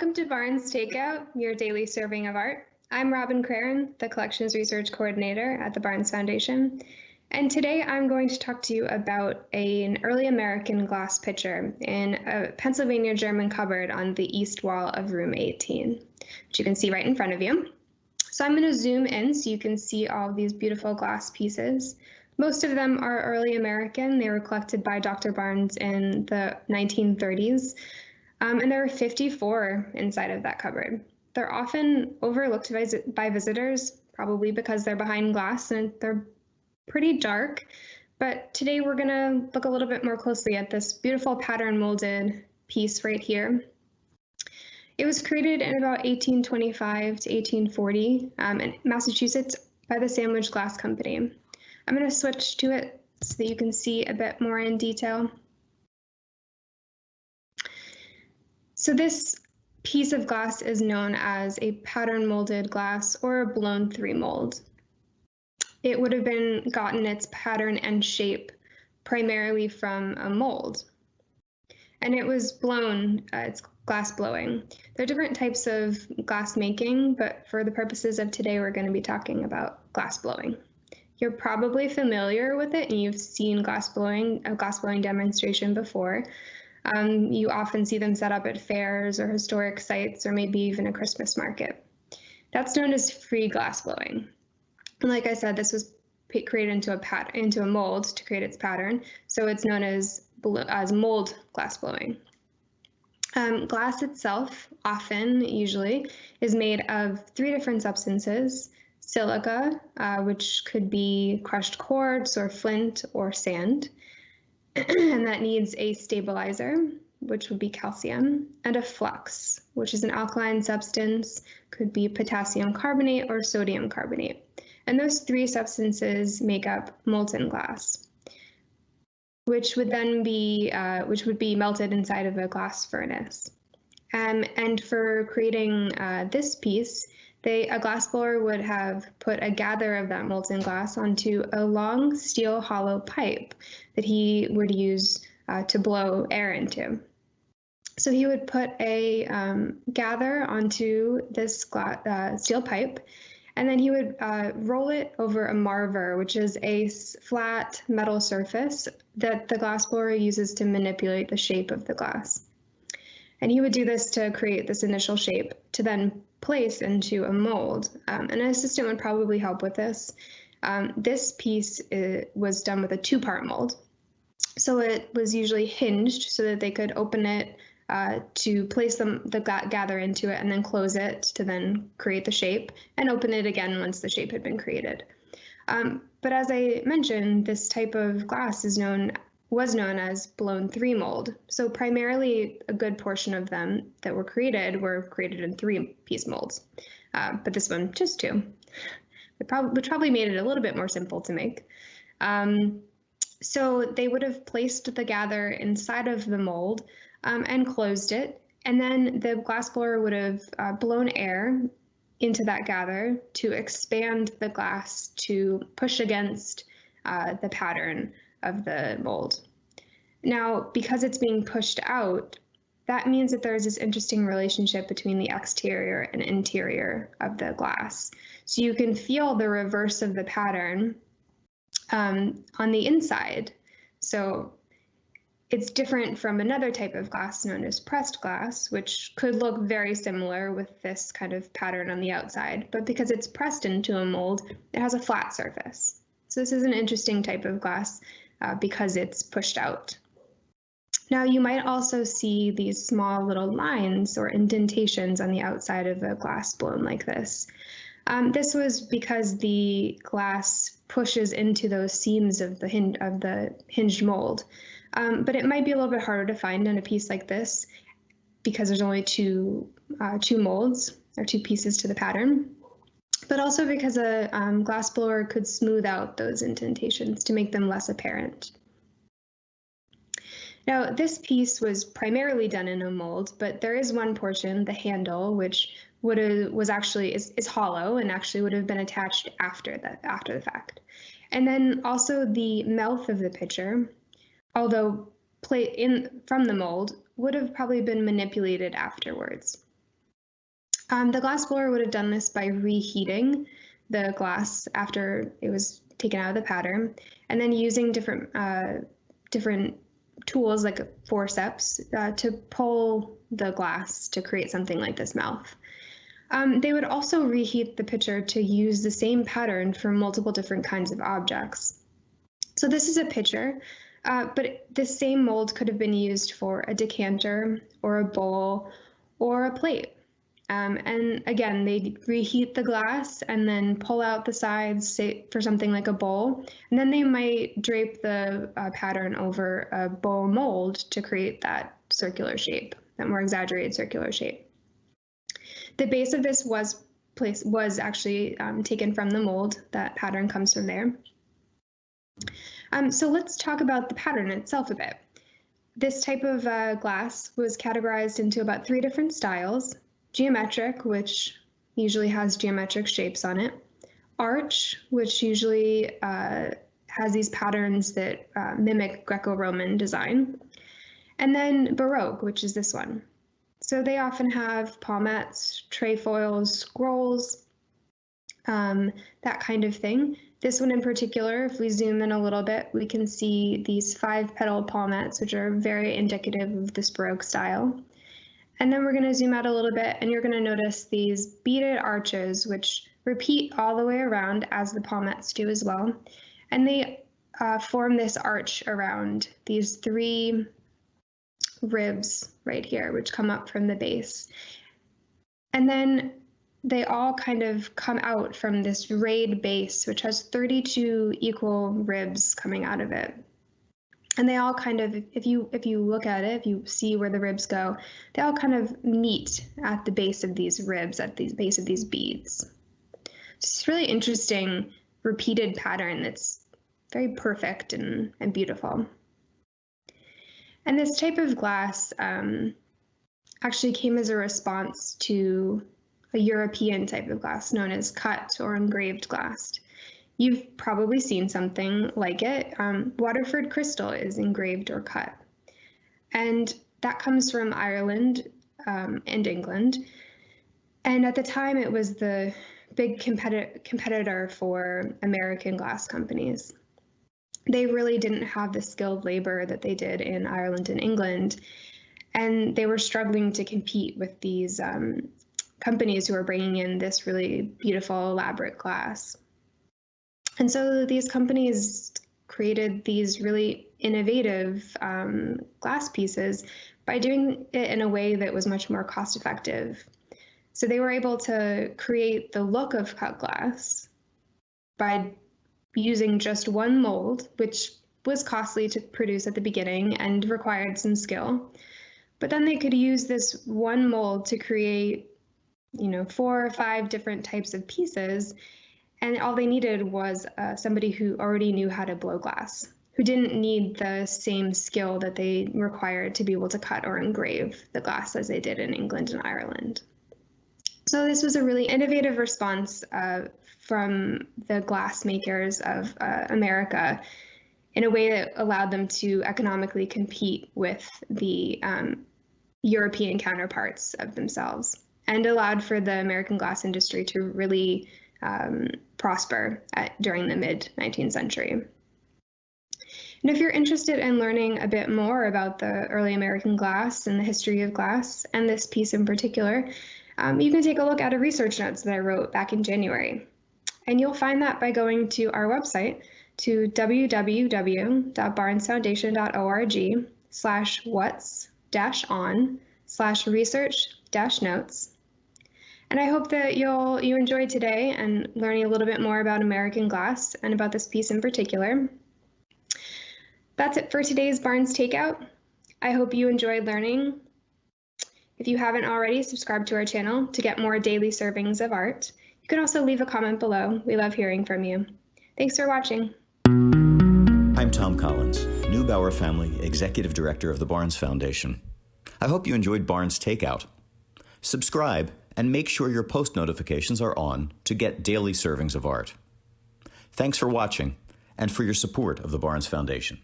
Welcome to Barnes Takeout, your daily serving of art. I'm Robin Craren, the Collections Research Coordinator at the Barnes Foundation. And today I'm going to talk to you about a, an early American glass pitcher in a Pennsylvania German cupboard on the east wall of room 18, which you can see right in front of you. So I'm going to zoom in so you can see all these beautiful glass pieces. Most of them are early American. They were collected by Dr. Barnes in the 1930s. Um, and there are 54 inside of that cupboard. They're often overlooked by, by visitors, probably because they're behind glass and they're pretty dark. But today we're going to look a little bit more closely at this beautiful pattern molded piece right here. It was created in about 1825 to 1840 um, in Massachusetts by the Sandwich Glass Company. I'm going to switch to it so that you can see a bit more in detail. So this piece of glass is known as a pattern molded glass or a blown three mold. It would have been gotten its pattern and shape primarily from a mold. And it was blown, uh, it's glass blowing. There are different types of glass making, but for the purposes of today, we're going to be talking about glass blowing. You're probably familiar with it and you've seen glass blowing, a glass blowing demonstration before. Um, you often see them set up at fairs or historic sites or maybe even a Christmas market. That's known as free glass blowing. And like I said, this was created into a pat into a mold to create its pattern, so it's known as as mold glass blowing. Um, glass itself, often, usually, is made of three different substances. Silica, uh, which could be crushed quartz or flint or sand. and that needs a stabilizer, which would be calcium, and a flux, which is an alkaline substance, could be potassium carbonate or sodium carbonate. And those three substances make up molten glass, which would then be uh, which would be melted inside of a glass furnace. Um, and for creating uh, this piece, they, a glassblower would have put a gather of that molten glass onto a long steel hollow pipe that he would use uh, to blow air into. So he would put a um, gather onto this uh, steel pipe, and then he would uh, roll it over a marver, which is a flat metal surface that the glassblower uses to manipulate the shape of the glass. And he would do this to create this initial shape to then place into a mold. Um, an assistant would probably help with this. Um, this piece uh, was done with a two-part mold. So it was usually hinged so that they could open it uh, to place them, the gather into it and then close it to then create the shape and open it again once the shape had been created. Um, but as I mentioned, this type of glass is known was known as blown three mold. So primarily a good portion of them that were created were created in three piece molds, uh, but this one just two. Probably, which probably made it a little bit more simple to make. Um, so they would have placed the gather inside of the mold um, and closed it. And then the glassblower would have uh, blown air into that gather to expand the glass to push against uh, the pattern of the mold. Now, because it's being pushed out, that means that there's this interesting relationship between the exterior and interior of the glass. So you can feel the reverse of the pattern um, on the inside. So it's different from another type of glass known as pressed glass, which could look very similar with this kind of pattern on the outside, but because it's pressed into a mold, it has a flat surface. So this is an interesting type of glass uh, because it's pushed out. Now you might also see these small little lines or indentations on the outside of a glass blown like this. Um, this was because the glass pushes into those seams of the, hin of the hinged mold. Um, but it might be a little bit harder to find in a piece like this because there's only two, uh, two molds or two pieces to the pattern but also because a um, glass blower could smooth out those indentations to make them less apparent. Now, this piece was primarily done in a mold, but there is one portion, the handle, which would have, was actually is, is hollow and actually would have been attached after the after the fact. And then also the mouth of the pitcher, although plate in from the mold, would have probably been manipulated afterwards. Um, the glass blower would have done this by reheating the glass after it was taken out of the pattern, and then using different uh, different tools like forceps uh, to pull the glass to create something like this mouth. Um, they would also reheat the pitcher to use the same pattern for multiple different kinds of objects. So this is a pitcher, uh, but the same mold could have been used for a decanter or a bowl or a plate. Um, and again, they reheat the glass and then pull out the sides say, for something like a bowl. And then they might drape the uh, pattern over a bowl mold to create that circular shape, that more exaggerated circular shape. The base of this was place was actually um, taken from the mold. That pattern comes from there. Um, so let's talk about the pattern itself a bit. This type of uh, glass was categorized into about three different styles. Geometric, which usually has geometric shapes on it. Arch, which usually uh, has these patterns that uh, mimic Greco-Roman design. And then Baroque, which is this one. So they often have palmettes, trefoils, scrolls, um, that kind of thing. This one in particular, if we zoom in a little bit, we can see these five petal palmettes, which are very indicative of this Baroque style. And then we're going to zoom out a little bit and you're going to notice these beaded arches, which repeat all the way around as the palmettes do as well. And they uh, form this arch around these three ribs right here, which come up from the base. And then they all kind of come out from this rayed base, which has 32 equal ribs coming out of it. And they all kind of, if you if you look at it, if you see where the ribs go, they all kind of meet at the base of these ribs, at the base of these beads. It's really interesting repeated pattern that's very perfect and, and beautiful. And this type of glass um, actually came as a response to a European type of glass known as cut or engraved glass. You've probably seen something like it. Um, Waterford crystal is engraved or cut. And that comes from Ireland um, and England. And at the time, it was the big competi competitor for American glass companies. They really didn't have the skilled labor that they did in Ireland and England. And they were struggling to compete with these um, companies who are bringing in this really beautiful, elaborate glass. And so these companies created these really innovative um, glass pieces by doing it in a way that was much more cost effective. So they were able to create the look of cut glass by using just one mold, which was costly to produce at the beginning and required some skill. But then they could use this one mold to create you know, four or five different types of pieces. And all they needed was uh, somebody who already knew how to blow glass, who didn't need the same skill that they required to be able to cut or engrave the glass as they did in England and Ireland. So this was a really innovative response uh, from the glass makers of uh, America in a way that allowed them to economically compete with the um, European counterparts of themselves and allowed for the American glass industry to really um, prosper at, during the mid 19th century. And if you're interested in learning a bit more about the early American glass and the history of glass, and this piece in particular, um, you can take a look at a research notes that I wrote back in January. And you'll find that by going to our website to www.barnesfoundation.org slash what's dash on slash research dash notes and I hope that you'll you enjoyed today and learning a little bit more about American glass and about this piece in particular. That's it for today's Barnes Takeout. I hope you enjoyed learning. If you haven't already, subscribe to our channel to get more daily servings of art. You can also leave a comment below. We love hearing from you. Thanks for watching. I'm Tom Collins, Neubauer Family Executive Director of the Barnes Foundation. I hope you enjoyed Barnes Takeout. Subscribe and make sure your post notifications are on to get daily servings of art. Thanks for watching and for your support of the Barnes Foundation.